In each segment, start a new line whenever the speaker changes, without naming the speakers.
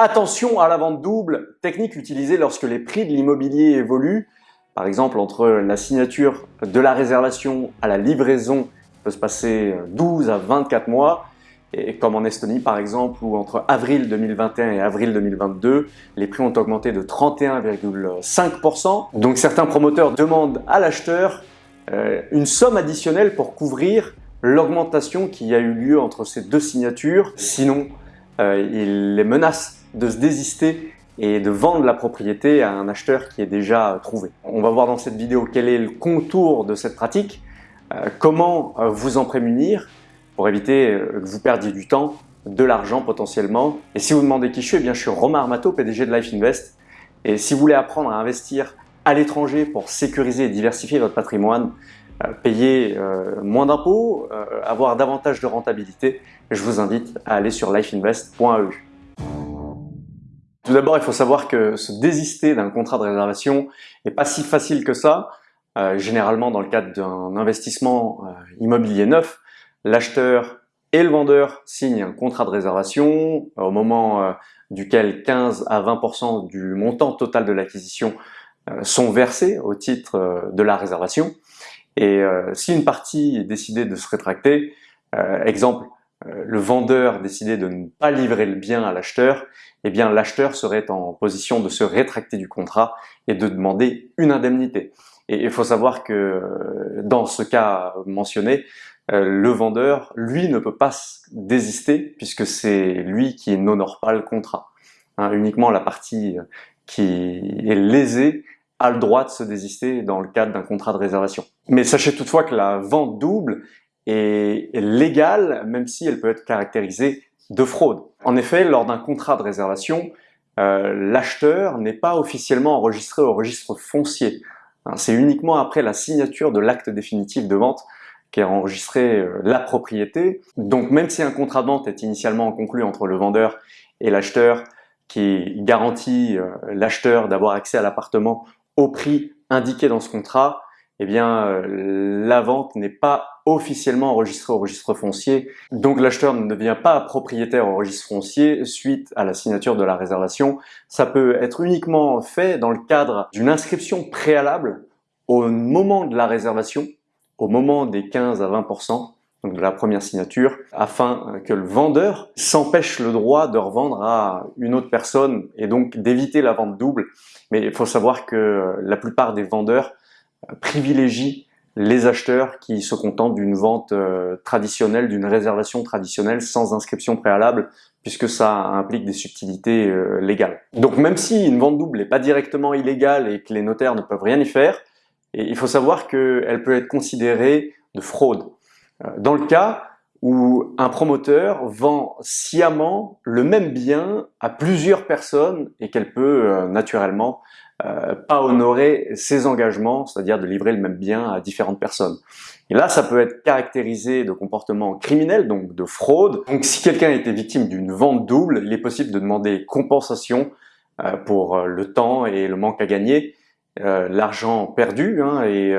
Attention à la vente double, technique utilisée lorsque les prix de l'immobilier évoluent. Par exemple, entre la signature de la réservation à la livraison, peut se passer 12 à 24 mois. Et comme en Estonie par exemple, où entre avril 2021 et avril 2022, les prix ont augmenté de 31,5%. Donc certains promoteurs demandent à l'acheteur euh, une somme additionnelle pour couvrir l'augmentation qui a eu lieu entre ces deux signatures. Sinon, euh, il les menace de se désister et de vendre la propriété à un acheteur qui est déjà trouvé. On va voir dans cette vidéo quel est le contour de cette pratique, euh, comment euh, vous en prémunir pour éviter euh, que vous perdiez du temps, de l'argent potentiellement. Et si vous demandez qui je suis, eh bien je suis Romain Armato, PDG de Life Invest. Et si vous voulez apprendre à investir à l'étranger pour sécuriser et diversifier votre patrimoine, payer moins d'impôts, avoir davantage de rentabilité, je vous invite à aller sur lifeinvest.eu. Tout d'abord, il faut savoir que se désister d'un contrat de réservation n'est pas si facile que ça. Euh, généralement, dans le cadre d'un investissement euh, immobilier neuf, l'acheteur et le vendeur signent un contrat de réservation euh, au moment duquel 15 à 20% du montant total de l'acquisition sont versés au titre de la réservation. Et si une partie est décidée de se rétracter, exemple, le vendeur décidait de ne pas livrer le bien à l'acheteur, eh bien l'acheteur serait en position de se rétracter du contrat et de demander une indemnité. Et il faut savoir que euh, dans ce cas mentionné, euh, le vendeur, lui, ne peut pas désister puisque c'est lui qui n'honore pas le contrat. Hein, uniquement la partie qui est lésée a le droit de se désister dans le cadre d'un contrat de réservation. Mais sachez toutefois que la vente double est légale, même si elle peut être caractérisée de fraude. En effet, lors d'un contrat de réservation, euh, l'acheteur n'est pas officiellement enregistré au registre foncier. Hein, c'est uniquement après la signature de l'acte définitif de vente qu'est enregistrée euh, la propriété. Donc même si un contrat de vente est initialement conclu entre le vendeur et l'acheteur, qui garantit euh, l'acheteur d'avoir accès à l'appartement au prix indiqué dans ce contrat, eh bien la vente n'est pas officiellement enregistrée au registre foncier, donc l'acheteur ne devient pas propriétaire au registre foncier suite à la signature de la réservation. Ça peut être uniquement fait dans le cadre d'une inscription préalable au moment de la réservation, au moment des 15 à 20%, donc de la première signature, afin que le vendeur s'empêche le droit de revendre à une autre personne et donc d'éviter la vente double. Mais il faut savoir que la plupart des vendeurs privilégie les acheteurs qui se contentent d'une vente euh, traditionnelle, d'une réservation traditionnelle sans inscription préalable, puisque ça implique des subtilités euh, légales. Donc même si une vente double n'est pas directement illégale et que les notaires ne peuvent rien y faire, il faut savoir qu'elle peut être considérée de fraude. Euh, dans le cas où un promoteur vend sciemment le même bien à plusieurs personnes et qu'elle peut naturellement euh, pas honorer ses engagements, c'est-à-dire de livrer le même bien à différentes personnes. Et là, ça peut être caractérisé de comportement criminel, donc de fraude. Donc si quelqu'un a été victime d'une vente double, il est possible de demander compensation euh, pour euh, le temps et le manque à gagner, l'argent perdu, hein, et,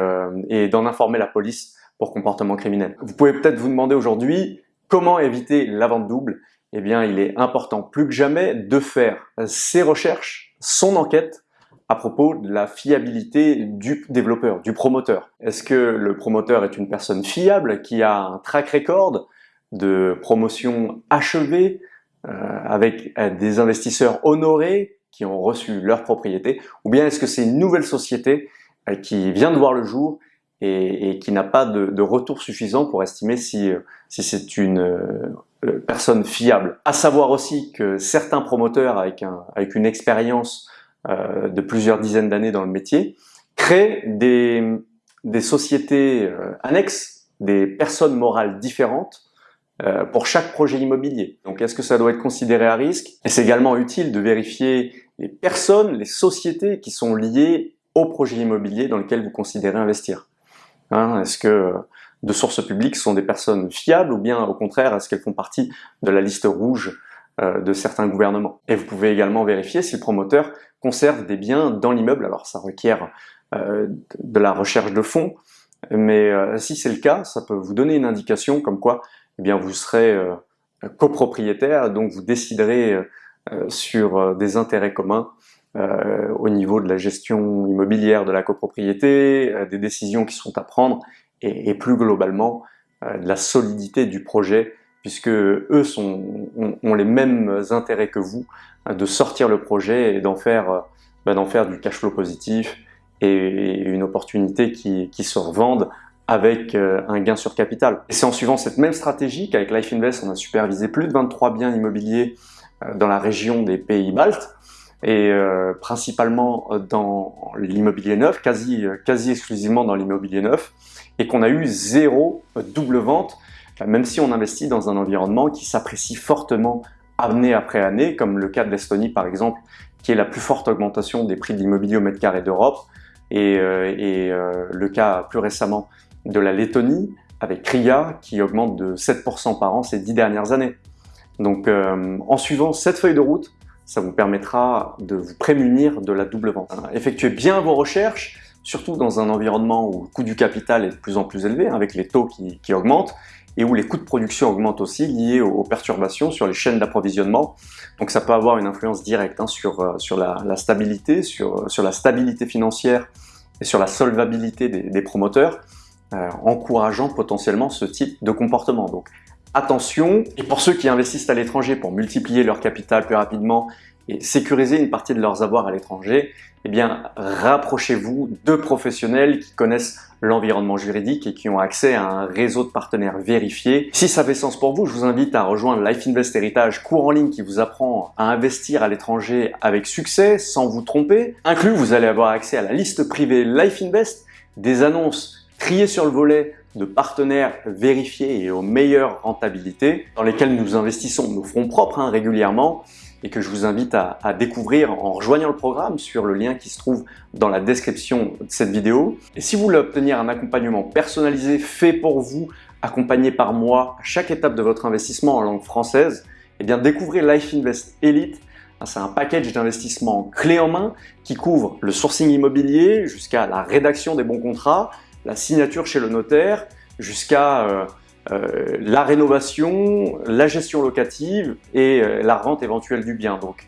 et d'en informer la police pour comportement criminel. Vous pouvez peut-être vous demander aujourd'hui comment éviter la vente double? Eh bien, il est important plus que jamais de faire ses recherches, son enquête, à propos de la fiabilité du développeur, du promoteur. Est-ce que le promoteur est une personne fiable qui a un track record de promotion achevée euh, avec euh, des investisseurs honorés qui ont reçu leur propriété ou bien est-ce que c'est une nouvelle société euh, qui vient de voir le jour et, qui n'a pas de, retour suffisant pour estimer si, euh, si c'est une personne fiable? À savoir aussi que certains promoteurs avec, un, avec une expérience de plusieurs dizaines d'années dans le métier, créent des, des sociétés euh, annexes, des personnes morales différentes euh, pour chaque projet immobilier. Donc est-ce que ça doit être considéré à risque? Et c'est également utile de vérifier les personnes, les sociétés qui sont liées au projet immobilier dans lequel vous considérez investir. Hein, est-ce que de sources publiques sont des personnes fiables ou bien au contraire est-ce qu'elles font partie de la liste rouge de certains gouvernements. Et vous pouvez également vérifier si le promoteur conserve des biens dans l'immeuble. Alors ça requiert euh, de la recherche de fonds, mais euh, si c'est le cas, ça peut vous donner une indication comme quoi eh bien, vous serez euh, copropriétaire, donc vous déciderez sur des intérêts communs au niveau de la gestion immobilière de la copropriété, des décisions qui sont à prendre et, plus globalement de la solidité du projet puisque eux ont, les mêmes intérêts que vous de sortir le projet et d'en faire, bah, faire du cash flow positif et une opportunité qui, se revende avec euh, un gain sur capital. Et c'est en suivant cette même stratégie qu'avec Life Invest, on a supervisé plus de 23 biens immobiliers euh, dans la région des pays baltes et euh, principalement dans l'immobilier neuf, quasi, quasi exclusivement dans l'immobilier neuf, et qu'on a eu zéro double vente, même si on investit dans un environnement qui s'apprécie fortement année après année, comme le cas de l'Estonie par exemple, qui est la plus forte augmentation des prix de l'immobilier au mètre carré d'Europe, et, et le cas plus récemment de la Lettonie avec RIA qui augmente de 7% par an ces dix dernières années. Donc euh, en suivant cette feuille de route, ça vous permettra de vous prémunir de la double vente. Effectuez bien vos recherches, surtout dans un environnement où le coût du capital est de plus en plus élevé, hein, avec les taux qui, augmentent, et où les coûts de production augmentent aussi liés aux, perturbations sur les chaînes d'approvisionnement. Donc ça peut avoir une influence directe hein, sur, euh, sur la, stabilité, sur, sur la stabilité financière et sur la solvabilité des promoteurs. Euh, encourageant potentiellement ce type de comportement. Donc attention, et pour ceux qui investissent à l'étranger pour multiplier leur capital plus rapidement et sécuriser une partie de leurs avoirs à l'étranger, eh bien rapprochez-vous de professionnels qui connaissent l'environnement juridique et qui ont accès à un réseau de partenaires vérifiés. Si ça fait sens pour vous, je vous invite à rejoindre Life Invest Heritage, cours en ligne qui vous apprend à investir à l'étranger avec succès, sans vous tromper. Inclus, vous allez avoir accès à la liste privée Life Invest, des annonces trier sur le volet de partenaires vérifiés et aux meilleures rentabilités dans lesquels nous investissons nos fonds propres hein, régulièrement et que je vous invite à, découvrir en rejoignant le programme sur le lien qui se trouve dans la description de cette vidéo. Et si vous voulez obtenir un accompagnement personnalisé fait pour vous, accompagné par moi à chaque étape de votre investissement en langue française, eh bien découvrez Life Invest Elite. C'est un package d'investissement clé en main qui couvre le sourcing immobilier jusqu'à la rédaction des bons contrats, la signature chez le notaire jusqu'à euh, euh, la rénovation, la gestion locative et euh, la rente éventuelle du bien. Donc,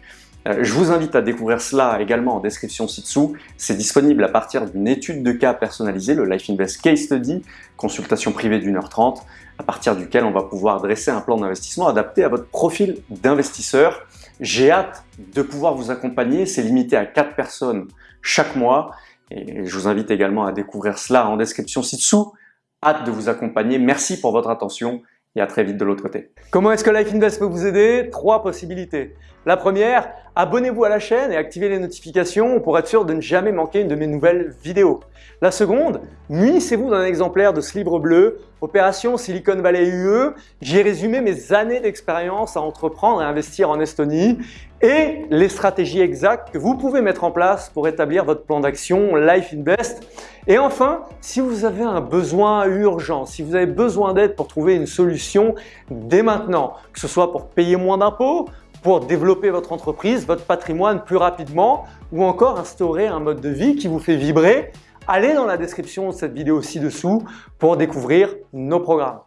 je vous invite à découvrir cela également en description ci-dessous. C'est disponible à partir d'une étude de cas personnalisée, le Life Invest Case Study, consultation privée d'une heure trente, à partir duquel on va pouvoir dresser un plan d'investissement adapté à votre profil d'investisseur. J'ai hâte de pouvoir vous accompagner, c'est limité à 4 personnes chaque mois et je vous invite également à découvrir cela en description ci-dessous. Hâte de vous accompagner. Merci pour votre attention et à très vite de l'autre côté. Comment est-ce que Life Invest peut vous aider? Trois possibilités. La première, abonnez-vous à la chaîne et activez les notifications pour être sûr de ne jamais manquer une de mes nouvelles vidéos. La seconde, munissez-vous d'un exemplaire de ce livre bleu, Opération Silicon Valley UE. J'ai résumé mes années d'expérience à entreprendre et investir en Estonie et les stratégies exactes que vous pouvez mettre en place pour établir votre plan d'action Life Invest. Et enfin, si vous avez un besoin urgent, si vous avez besoin d'aide pour trouver une solution dès maintenant, que ce soit pour payer moins d'impôts, pour développer votre entreprise, votre patrimoine plus rapidement ou encore instaurer un mode de vie qui vous fait vibrer, allez dans la description de cette vidéo ci-dessous pour découvrir nos programmes.